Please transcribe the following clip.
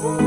world.